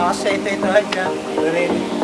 Kasi ito ito siya. Really.